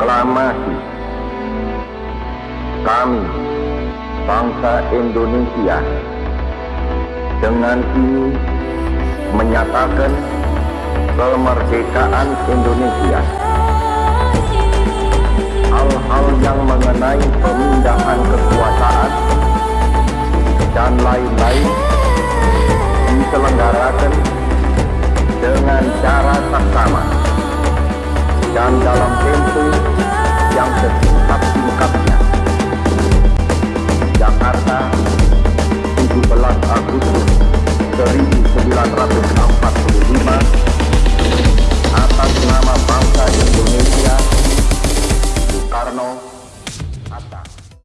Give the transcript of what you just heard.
proklamasi kami bangsa Indonesia dengan ini menyatakan kemerdekaan Indonesia hal-hal yang mengenai pemindahan kekuasaan dan lain-lain diselenggarakan dengan cara seksama.